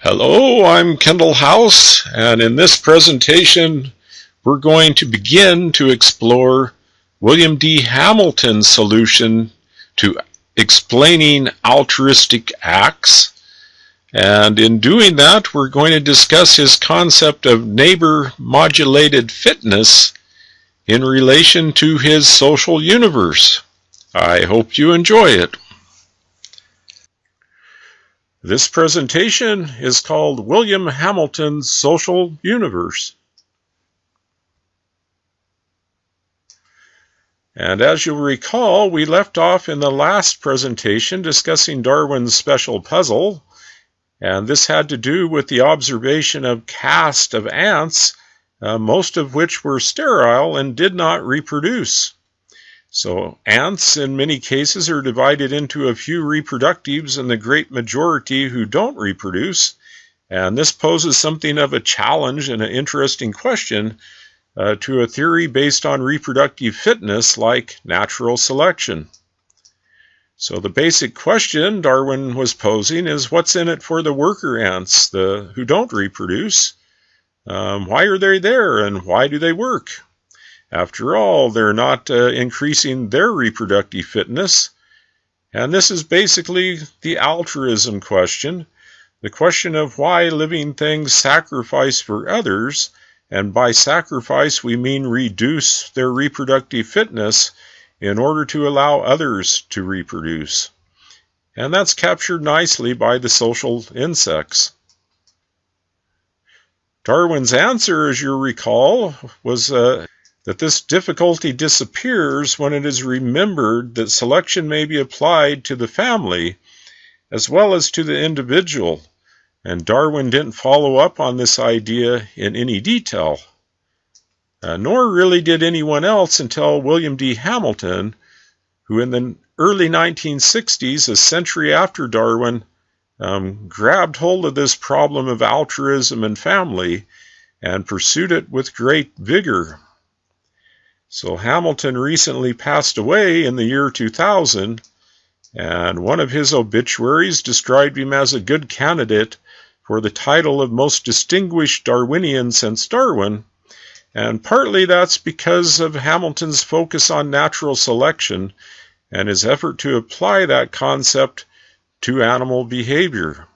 Hello, I'm Kendall House, and in this presentation, we're going to begin to explore William D. Hamilton's solution to explaining altruistic acts. And in doing that, we're going to discuss his concept of neighbor modulated fitness in relation to his social universe. I hope you enjoy it. This presentation is called William Hamilton's Social Universe. And as you'll recall, we left off in the last presentation discussing Darwin's special puzzle, and this had to do with the observation of caste of ants, uh, most of which were sterile and did not reproduce. So ants in many cases are divided into a few reproductives and the great majority who don't reproduce. And this poses something of a challenge and an interesting question uh, to a theory based on reproductive fitness like natural selection. So the basic question Darwin was posing is what's in it for the worker ants, the who don't reproduce? Um, why are they there and why do they work? After all, they're not uh, increasing their reproductive fitness. And this is basically the altruism question the question of why living things sacrifice for others, and by sacrifice we mean reduce their reproductive fitness in order to allow others to reproduce. And that's captured nicely by the social insects. Darwin's answer, as you recall, was uh, that this difficulty disappears when it is remembered that selection may be applied to the family as well as to the individual, and Darwin didn't follow up on this idea in any detail. Uh, nor really did anyone else until William D. Hamilton, who in the early 1960s, a century after Darwin, um, grabbed hold of this problem of altruism and family and pursued it with great vigor. So Hamilton recently passed away in the year 2000, and one of his obituaries described him as a good candidate for the title of most distinguished Darwinian since Darwin, and partly that's because of Hamilton's focus on natural selection and his effort to apply that concept to animal behavior.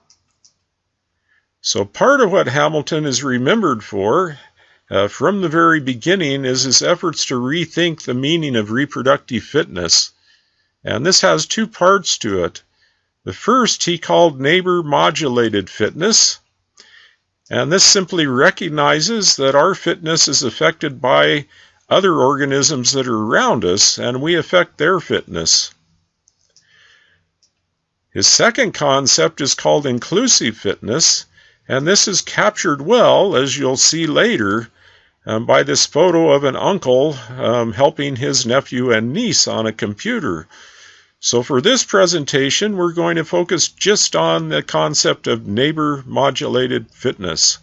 So part of what Hamilton is remembered for uh, from the very beginning is his efforts to rethink the meaning of reproductive fitness. And this has two parts to it. The first he called neighbor modulated fitness. And this simply recognizes that our fitness is affected by other organisms that are around us, and we affect their fitness. His second concept is called inclusive fitness, and this is captured well, as you'll see later, um, by this photo of an uncle um, helping his nephew and niece on a computer. So for this presentation, we're going to focus just on the concept of neighbor modulated fitness.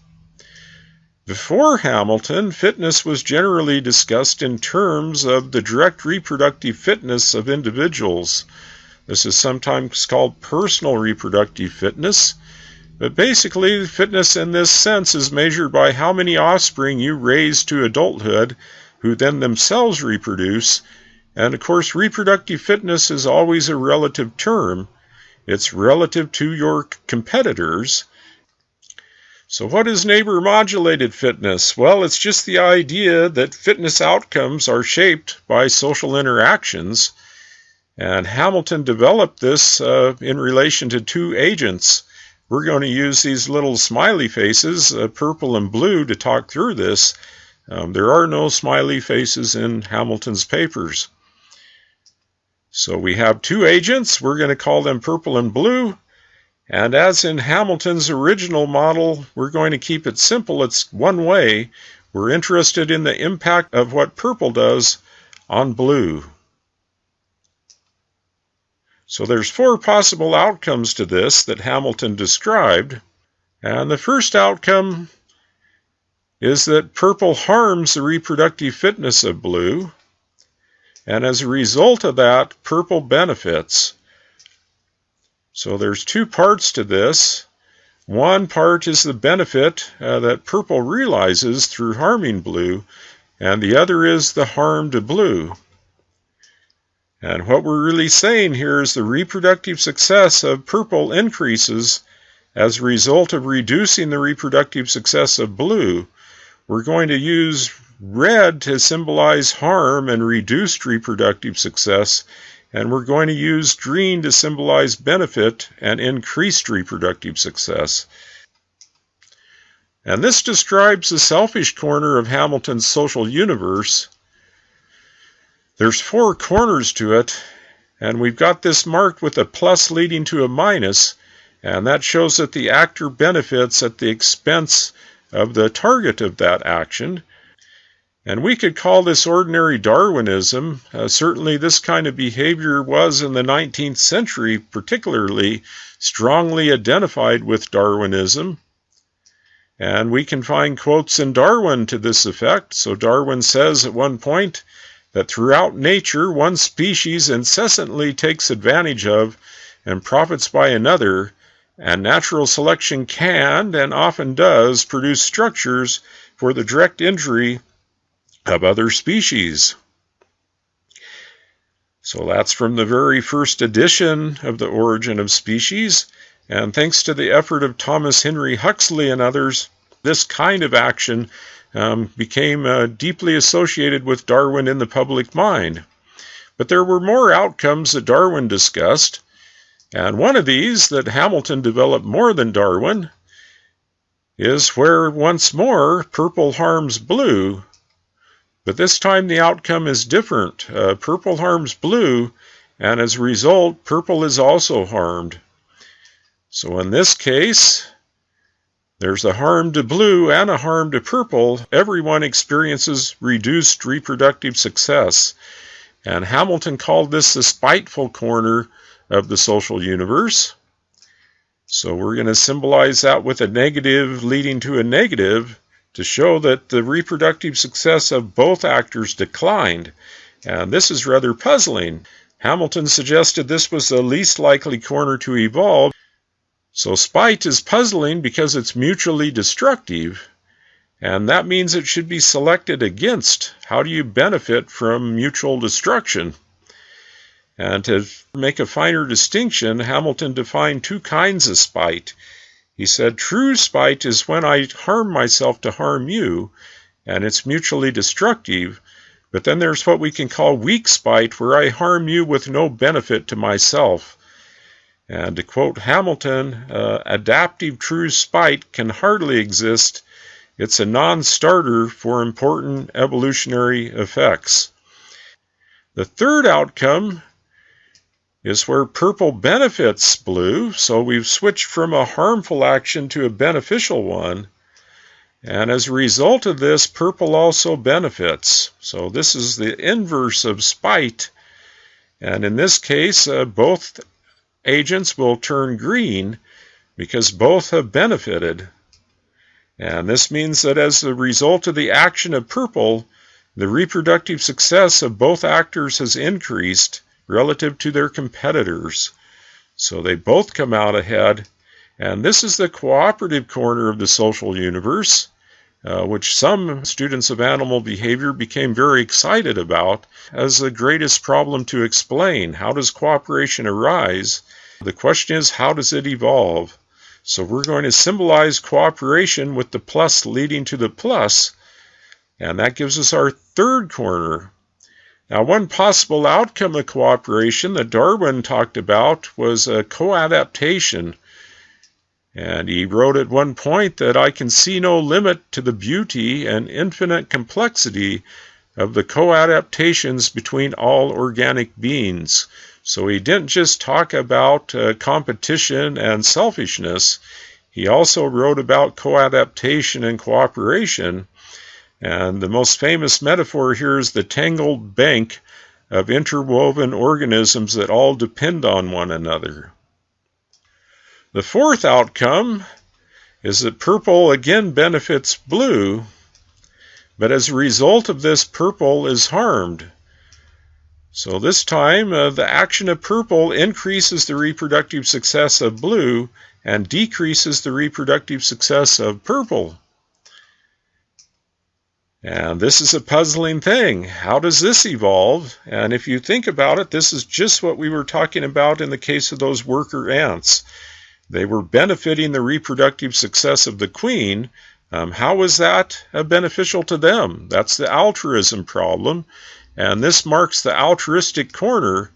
Before Hamilton, fitness was generally discussed in terms of the direct reproductive fitness of individuals. This is sometimes called personal reproductive fitness, but basically, fitness in this sense is measured by how many offspring you raise to adulthood who then themselves reproduce. And of course, reproductive fitness is always a relative term. It's relative to your competitors. So, what is neighbor modulated fitness? Well, it's just the idea that fitness outcomes are shaped by social interactions. And Hamilton developed this uh, in relation to two agents we're going to use these little smiley faces, uh, purple and blue, to talk through this. Um, there are no smiley faces in Hamilton's papers. So we have two agents. We're going to call them purple and blue. And as in Hamilton's original model, we're going to keep it simple. It's one way. We're interested in the impact of what purple does on blue. So there's four possible outcomes to this that Hamilton described. And the first outcome is that purple harms the reproductive fitness of blue. And as a result of that, purple benefits. So there's two parts to this. One part is the benefit uh, that purple realizes through harming blue, and the other is the harm to blue. And what we're really saying here is the reproductive success of purple increases as a result of reducing the reproductive success of blue. We're going to use red to symbolize harm and reduced reproductive success, and we're going to use green to symbolize benefit and increased reproductive success. And this describes the selfish corner of Hamilton's social universe. There's four corners to it, and we've got this marked with a plus leading to a minus, and that shows that the actor benefits at the expense of the target of that action. And we could call this ordinary Darwinism. Uh, certainly, this kind of behavior was in the 19th century particularly strongly identified with Darwinism. And we can find quotes in Darwin to this effect. So Darwin says at one point that throughout nature, one species incessantly takes advantage of and profits by another, and natural selection can, and often does, produce structures for the direct injury of other species. So that's from the very first edition of The Origin of Species. And thanks to the effort of Thomas Henry Huxley and others, this kind of action um, became uh, deeply associated with Darwin in the public mind. But there were more outcomes that Darwin discussed, and one of these that Hamilton developed more than Darwin is where once more purple harms blue. But this time the outcome is different. Uh, purple harms blue, and as a result, purple is also harmed. So in this case, there's a harm to blue and a harm to purple. Everyone experiences reduced reproductive success. And Hamilton called this the spiteful corner of the social universe. So we're going to symbolize that with a negative leading to a negative to show that the reproductive success of both actors declined. And this is rather puzzling. Hamilton suggested this was the least likely corner to evolve so spite is puzzling because it's mutually destructive, and that means it should be selected against. How do you benefit from mutual destruction? And to make a finer distinction, Hamilton defined two kinds of spite. He said, True spite is when I harm myself to harm you, and it's mutually destructive. But then there's what we can call weak spite, where I harm you with no benefit to myself. And to quote Hamilton, uh, adaptive true spite can hardly exist. It's a non starter for important evolutionary effects. The third outcome is where purple benefits blue, so we've switched from a harmful action to a beneficial one. And as a result of this, purple also benefits. So this is the inverse of spite. And in this case, uh, both agents will turn green because both have benefited. And this means that as a result of the action of purple, the reproductive success of both actors has increased relative to their competitors. So they both come out ahead. And this is the cooperative corner of the social universe, uh, which some students of animal behavior became very excited about as the greatest problem to explain. How does cooperation arise? The question is, how does it evolve? So we're going to symbolize cooperation with the plus leading to the plus, and that gives us our third corner. Now, one possible outcome of cooperation that Darwin talked about was a co-adaptation. And he wrote at one point that I can see no limit to the beauty and infinite complexity of the co-adaptations between all organic beings. So he didn't just talk about uh, competition and selfishness, he also wrote about co-adaptation and cooperation. And the most famous metaphor here is the tangled bank of interwoven organisms that all depend on one another. The fourth outcome is that purple again benefits blue, but as a result of this, purple is harmed. So this time, uh, the action of purple increases the reproductive success of blue, and decreases the reproductive success of purple. And this is a puzzling thing. How does this evolve? And if you think about it, this is just what we were talking about in the case of those worker ants. They were benefiting the reproductive success of the queen. Um, how was that uh, beneficial to them? That's the altruism problem. And this marks the altruistic corner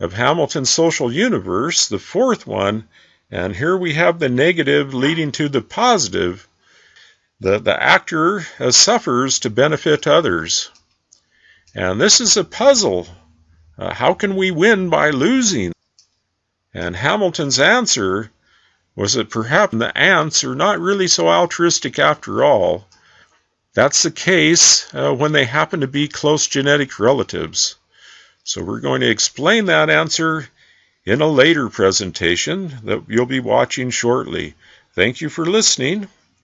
of Hamilton's social universe, the fourth one. And here we have the negative leading to the positive the, the actor suffers to benefit others. And this is a puzzle. Uh, how can we win by losing? And Hamilton's answer was that perhaps the ants are not really so altruistic after all. That's the case uh, when they happen to be close genetic relatives. So we're going to explain that answer in a later presentation that you'll be watching shortly. Thank you for listening.